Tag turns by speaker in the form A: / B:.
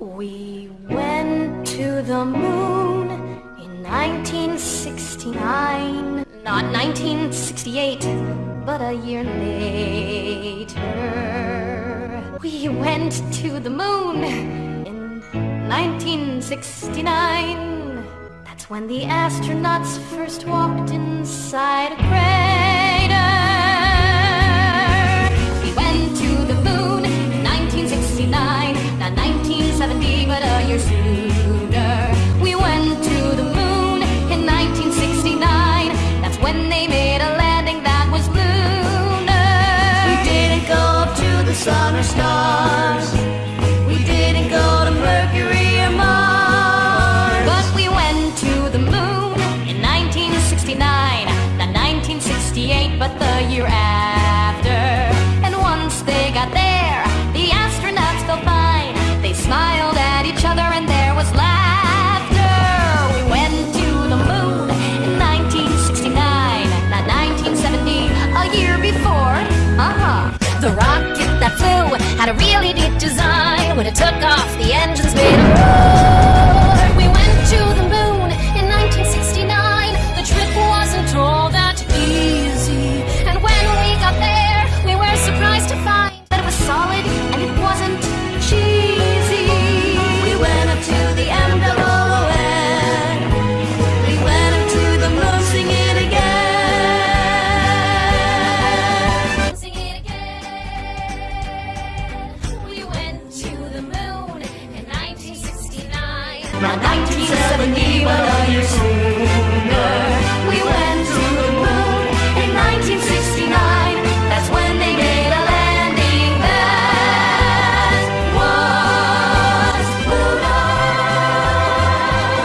A: We went to the moon in 1969. Not 1968, but a year later. We went to the moon in 1969. That's when the astronauts first walked inside a crater. But a year sooner. We went to the moon in 1969. That's when they made a landing that was lunar.
B: We didn't go up to the sun or stars. We didn't go to Mercury or Mars.
A: But we went to the moon in 1969, not 1968, but the year after. And once they got there, Not 1970, but a year sooner.